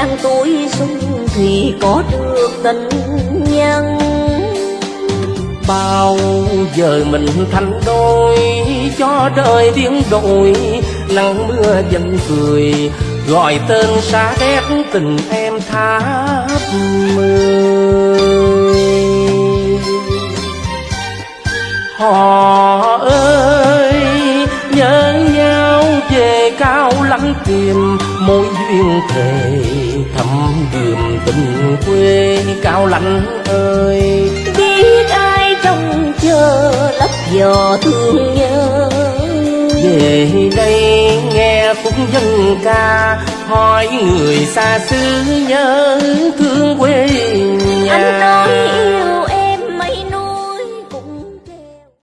đang tuổi xuân thì có được tình nhân. Bao giờ mình thành đôi, cho đời biến đổi, nắng mưa dần cười, gọi tên xa đét tình em tháp mười họ ơi về cao lãnh tìm mối duyên thề thăm đường tình quê. Cao lãnh ơi. Biết ai trông chờ lấp giò thương nhớ. Về đây nghe phúc dân ca hỏi người xa xứ nhớ thương quê